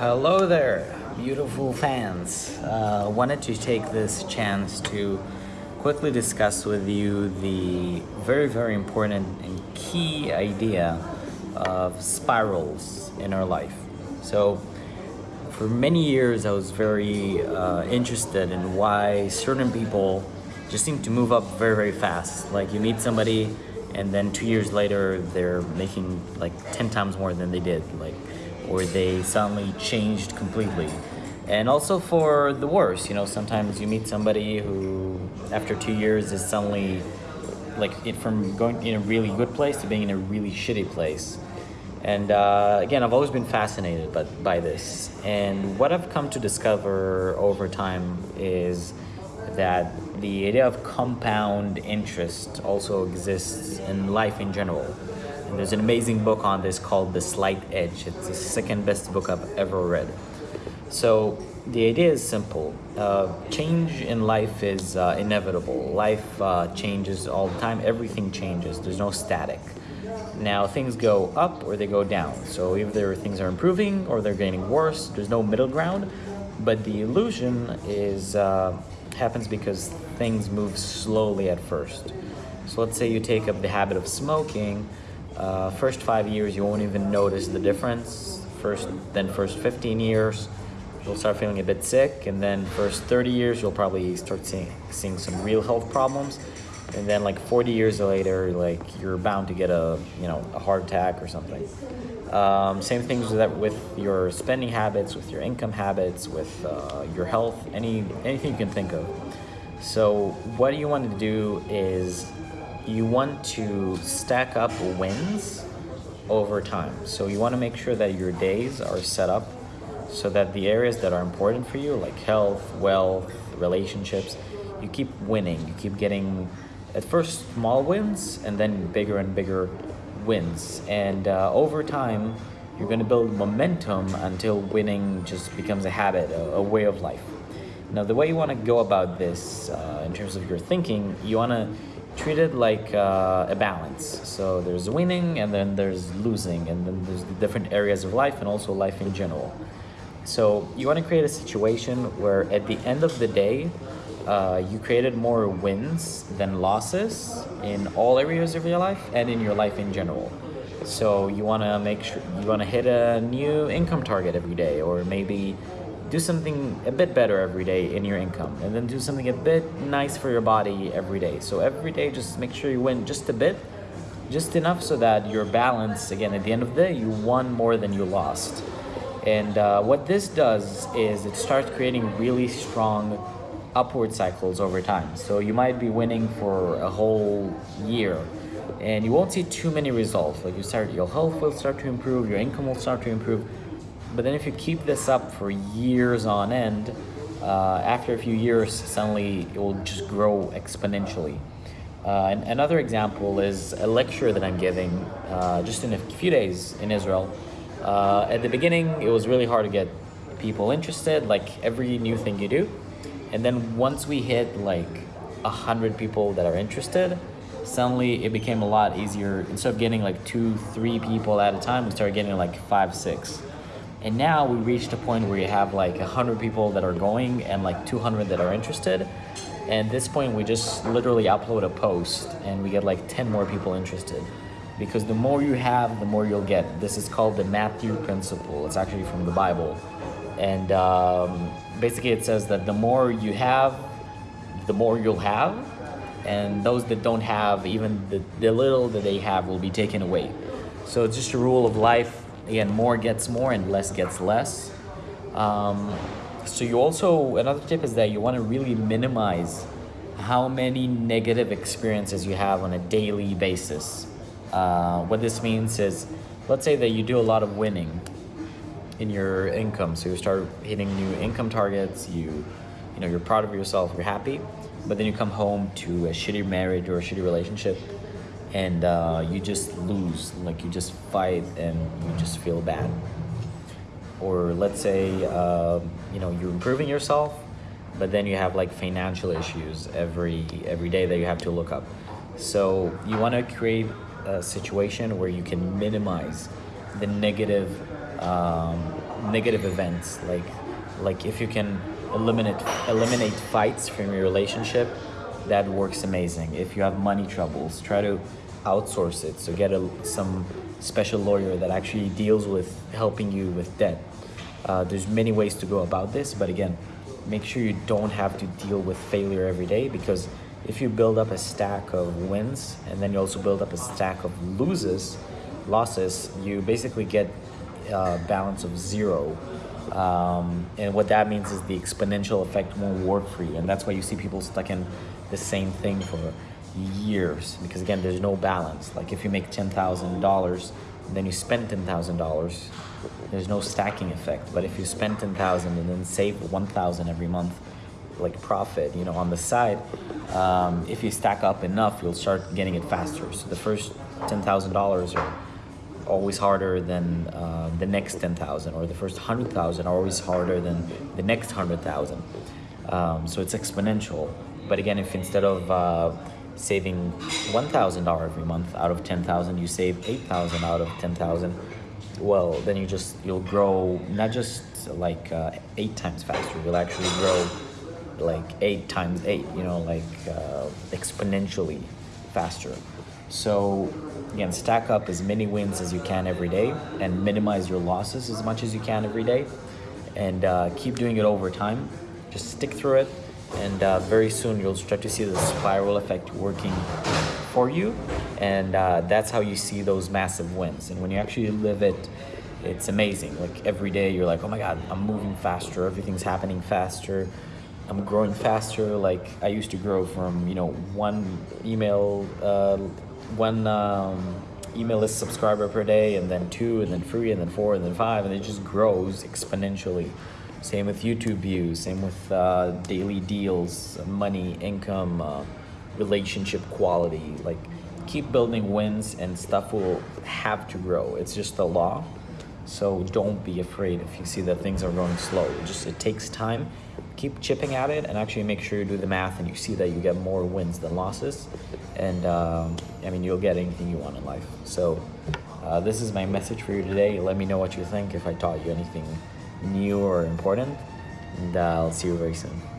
Hello there, beautiful fans. Uh, wanted to take this chance to quickly discuss with you the very, very important and key idea of spirals in our life. So, for many years, I was very uh, interested in why certain people just seem to move up very, very fast. Like you meet somebody, and then two years later, they're making like 10 times more than they did. Like or they suddenly changed completely. And also for the worse, you know, sometimes you meet somebody who after two years is suddenly like it from going in a really good place to being in a really shitty place. And uh, again, I've always been fascinated by, by this. And what I've come to discover over time is that the idea of compound interest also exists in life in general. And there's an amazing book on this called The Slight Edge. It's the second best book I've ever read. So the idea is simple. Uh, change in life is uh, inevitable. Life uh, changes all the time. Everything changes. There's no static. Now things go up or they go down. So either things are improving or they're getting worse. There's no middle ground. But the illusion is uh, happens because things move slowly at first. So let's say you take up the habit of smoking uh, first five years, you won't even notice the difference. First, then first 15 years, you'll start feeling a bit sick. And then first 30 years, you'll probably start seeing, seeing some real health problems. And then like 40 years later, like you're bound to get a, you know, a heart attack or something. Um, same things with that with your spending habits, with your income habits, with uh, your health, any anything you can think of. So what you want to do is you want to stack up wins over time. So you want to make sure that your days are set up so that the areas that are important for you, like health, wealth, relationships, you keep winning. You keep getting at first small wins and then bigger and bigger wins. And uh, over time, you're going to build momentum until winning just becomes a habit, a, a way of life. Now, the way you want to go about this uh, in terms of your thinking, you want to treated like uh, a balance. So there's winning and then there's losing and then there's the different areas of life and also life in general. So you want to create a situation where at the end of the day, uh, you created more wins than losses in all areas of your life and in your life in general. So you want to make sure you want to hit a new income target every day or maybe do something a bit better every day in your income and then do something a bit nice for your body every day. So every day just make sure you win just a bit just enough so that your balance again at the end of the day you won more than you lost. And uh, what this does is it starts creating really strong upward cycles over time. So you might be winning for a whole year and you won't see too many results. Like you start your health will start to improve your income will start to improve but then if you keep this up for years on end, uh, after a few years, suddenly it will just grow exponentially. Uh, and another example is a lecture that I'm giving uh, just in a few days in Israel. Uh, at the beginning, it was really hard to get people interested, like every new thing you do. And then once we hit like a hundred people that are interested, suddenly it became a lot easier. Instead of getting like two, three people at a time, we started getting like five, six. And now we reached a point where you have like 100 people that are going and like 200 that are interested. And at this point, we just literally upload a post and we get like 10 more people interested. Because the more you have, the more you'll get. This is called the Matthew Principle. It's actually from the Bible. And um, basically, it says that the more you have, the more you'll have. And those that don't have, even the, the little that they have, will be taken away. So it's just a rule of life again more gets more and less gets less. Um, so you also another tip is that you want to really minimize how many negative experiences you have on a daily basis. Uh, what this means is let's say that you do a lot of winning in your income. So you start hitting new income targets you you know you're proud of yourself you're happy but then you come home to a shitty marriage or a shitty relationship and uh, you just lose like you just fight and you just feel bad. Or let's say uh, you know you're improving yourself but then you have like financial issues every every day that you have to look up. So you want to create a situation where you can minimize the negative um, negative events. Like like if you can eliminate eliminate fights from your relationship that works amazing. If you have money troubles try to outsource it. So get a, some special lawyer that actually deals with helping you with debt. Uh, there's many ways to go about this but again make sure you don't have to deal with failure every day because if you build up a stack of wins and then you also build up a stack of loses losses you basically get a balance of zero. Um, and what that means is the exponential effect won't work for you. And that's why you see people stuck in the same thing for years because again there's no balance. Like if you make $10,000 then you spend $10,000 there's no stacking effect. But if you spend 10,000 and then save 1,000 every month like profit you know on the side um, if you stack up enough you'll start getting it faster. So the first $10,000 are always harder than uh, the next 10,000 or the first 100,000 are always harder than the next 100,000 um, so it's exponential. But again if instead of uh, saving $1,000 every month out of 10,000 you save 8,000 out of 10,000 well then you just you'll grow not just like uh, eight times faster you'll actually grow like eight times eight you know like uh, exponentially faster. So again stack up as many wins as you can every day and minimize your losses as much as you can every day. And uh, keep doing it over time just stick through it and uh, very soon you'll start to see the spiral effect working for you and uh, that's how you see those massive wins. And when you actually live it it's amazing. Like every day you're like oh my god i'm moving faster everything's happening faster i'm growing faster. Like i used to grow from you know one email uh, one um, email list subscriber per day and then two and then three and then four and then five and it just grows exponentially same with youtube views same with uh, daily deals money income uh, relationship quality. Like keep building wins and stuff will have to grow. It's just the law. So don't be afraid if you see that things are going slow. It just it takes time. Keep chipping at it and actually make sure you do the math and you see that you get more wins than losses. And um, i mean you'll get anything you want in life. So uh, this is my message for you today. Let me know what you think if i taught you anything new or important and i'll see you very soon